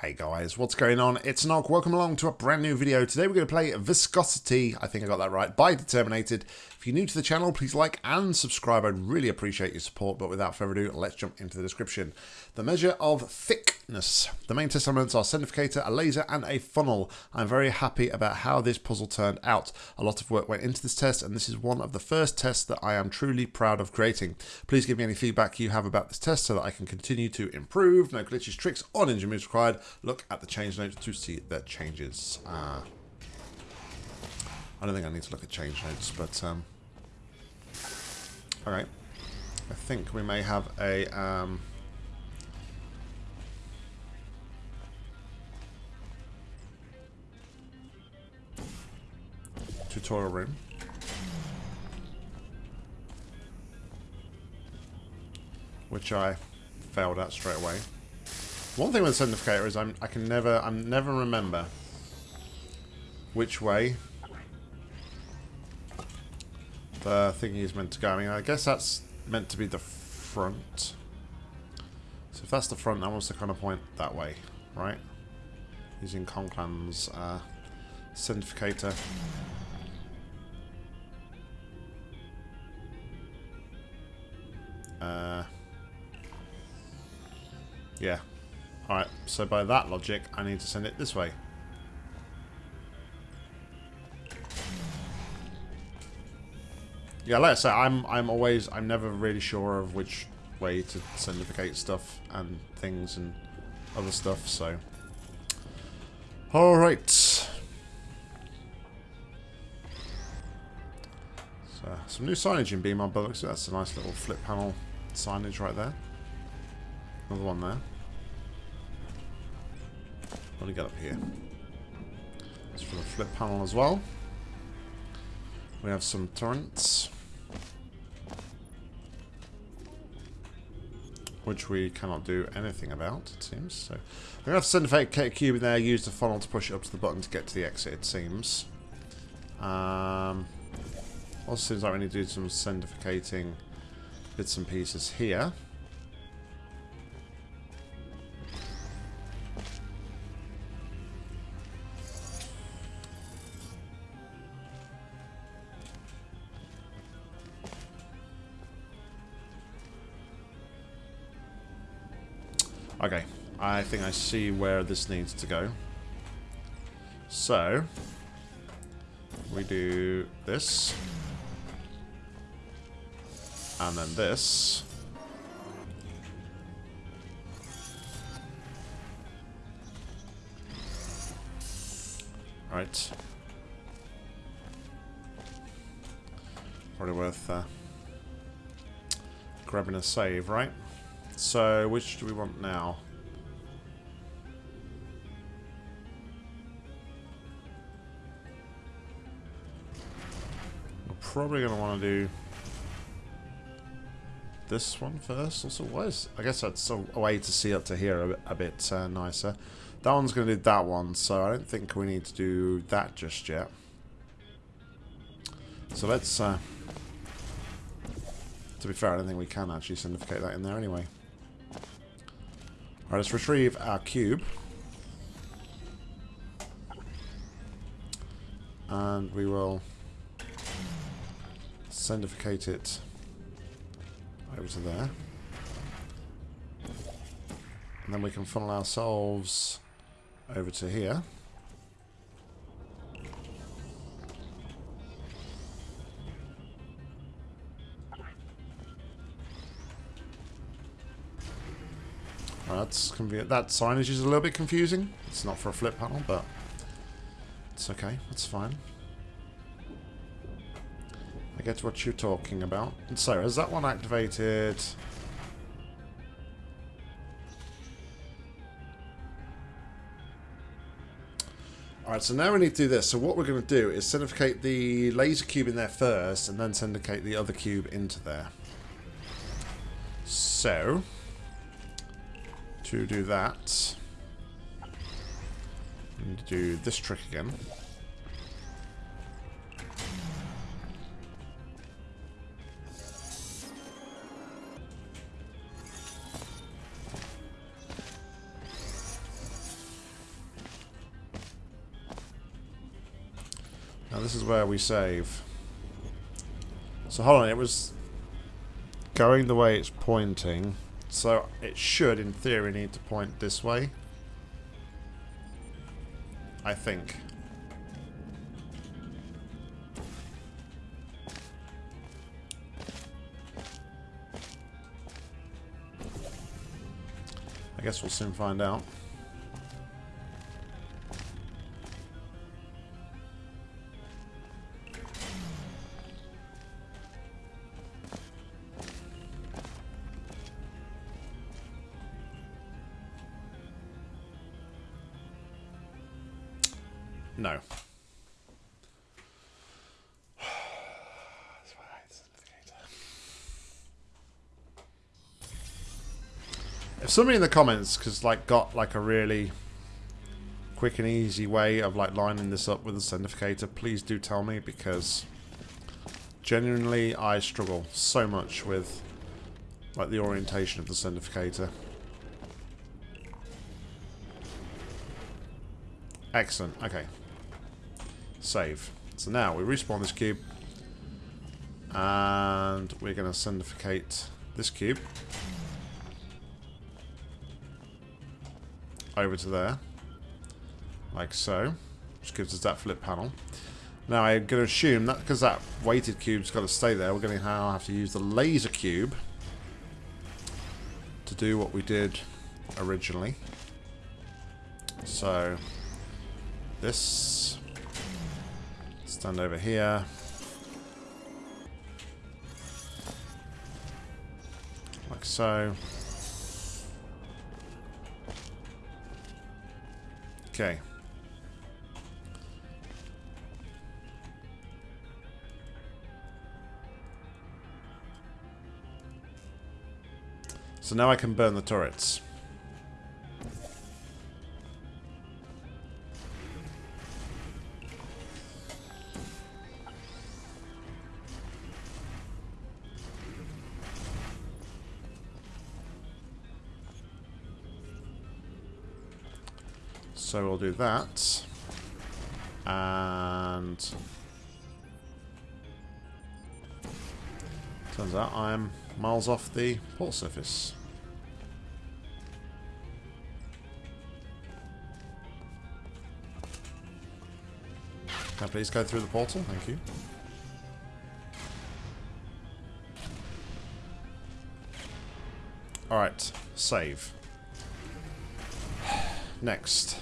Hey guys, what's going on? It's Nog. Welcome along to a brand new video. Today we're going to play Viscosity, I think I got that right, by Determinated. If you're new to the channel, please like and subscribe. I'd really appreciate your support, but without further ado, let's jump into the description. The measure of The main test elements are Centrifugator, a laser, and a funnel. I'm very happy about how this puzzle turned out. A lot of work went into this test, and this is one of the first tests that I am truly proud of creating. Please give me any feedback you have about this test so that I can continue to improve. No glitches, tricks, or ninja moves required. Look at the change notes to see the changes. Uh, I don't think I need to look at change notes, but um, all right. I think we may have a um, tutorial room. Which I failed at straight away. One thing with the Centrifugator is I'm I can never I'm never remember which way the thingy is meant to go. I mean I guess that's meant to be the front. So if that's the front, that wants to kind of point that way, right? Using Conclan's uh. Uh, yeah. Alright, so by that logic, I need to send it this way. Yeah, like I say, I'm I'm always I'm never really sure of which way to centrifugate stuff and things and other stuff, so Alright. So some new signage in Beam on Bullocks, that's a nice little flip panel signage right there. Another one there. What do got up here? It's for the flip panel as well. We have some turrets. Which we cannot do anything about, it seems. So we're to have to send a fake cube in there, use the funnel to push it up to the button to get to the exit, it seems. Um, also seems like we need to do some centrifugating bits and pieces here. Okay, I think I see where this needs to go. So, we do this. And then this. Right. Probably worth uh, grabbing a save, right? So, which do we want now? We're probably going to want to do this one first. Also, what is... I guess that's a, way to see up to here a bit, a bit uh, nicer. That one's going to do that one, so I don't think we need to do that just yet. So let's... Uh, to be fair, I don't think we can actually centrifugate that in there anyway. Alright, let's retrieve our cube. And we will centrifugate it over to there. And then we can funnel ourselves over to here. that's that signage is a little bit confusing. It's not for a flip panel, but it's okay. That's fine. I get what you're talking about. So, is that one activated? Alright, so now we need to do this. So what we're going to do is centrifugate the laser cube in there first, and then centrifugate the other cube into there. So, to do that, we need to do this trick again. Now this is where we save. So hold on, it was going the way it's pointing. So it should, in theory, need to point this way. I think. I guess we'll soon find out. No. If somebody in the comments cause like got like a really quick and easy way of like lining this up with the centrifugator, please do tell me because genuinely I struggle so much with like the orientation of the centrifugator. Excellent. Okay. Save. So now we respawn this cube. And we're going to centrifugate this cube. Over to there. Like so. Which gives us that flip panel. Now I'm going to assume that because that weighted cube's got to stay there, we're going to have to use the laser cube to do what we did originally. So this stand over here. Like so. Okay. So now I can burn the turrets So we'll do that. And... Turns out I'm miles off the port surface. Can I please go through the portal? Thank you. Alright, save. Next.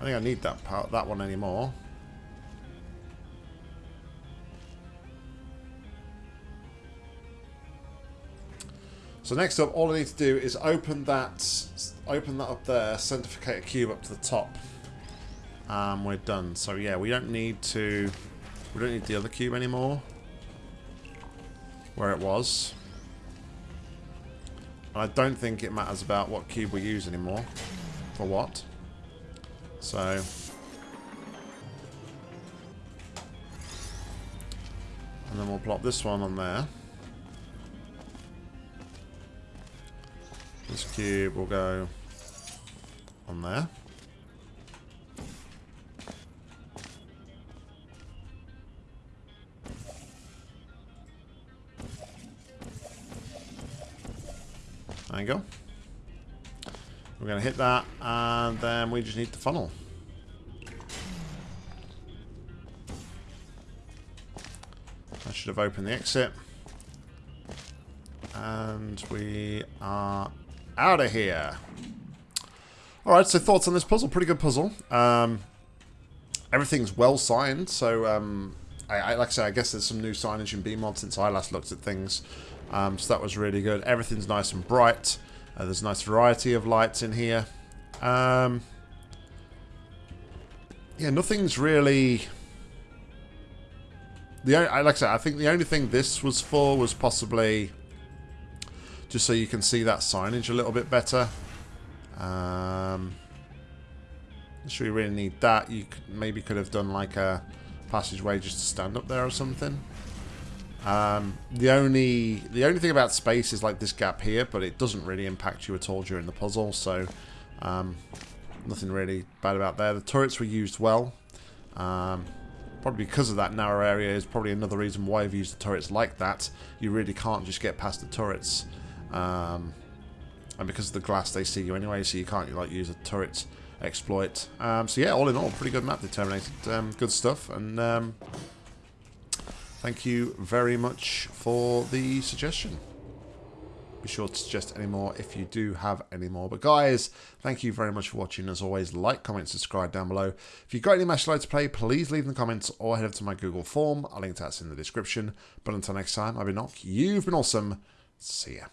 I think I need that part, that one anymore. So next up, all I need to do is open that, open that up there, centrifugate a cube up to the top. And we're done. So yeah, we don't need to, we don't need the other cube anymore. Where it was. I don't think it matters about what cube we use anymore. For what. So... And then we'll plop this one on there. This cube will go on there. There you go. We're going to hit that, and then we just need the funnel. I should have opened the exit. And we are out of here. Alright, so thoughts on this puzzle. Pretty good puzzle. Um, everything's well signed, so um, I, I, like I said, I guess there's some new signage in BEEmod since I last looked at things. Um, so that was really good. Everything's nice and bright. Uh, there's a nice variety of lights in here. Um, yeah, nothing's really... The only, like I said, I think the only thing this was for was possibly just so you can see that signage a little bit better. Um, not sure you really need that. You could, maybe could have done like a passageway just to stand up there or something. Um, the only the only thing about space is like this gap here, but it doesn't really impact you at all during the puzzle, so um, nothing really bad about there. The turrets were used well. Um, probably because of that narrow area is probably another reason why I've used the turrets like that. You really can't just get past the turrets. Um, and because of the glass, they see you anyway, so you can't like use a turret exploit. Um, so yeah, all in all, pretty good map determinated. Um, good stuff, and thank you very much for the suggestion. Be sure to suggest any more if you do have any more. But guys, thank you very much for watching. As always, like, comment, subscribe down below. If you've got any match to play, please leave in the comments or head over to my Google form. I'll link to that in the description. But until next time, I've been Nock. You've been awesome. See ya.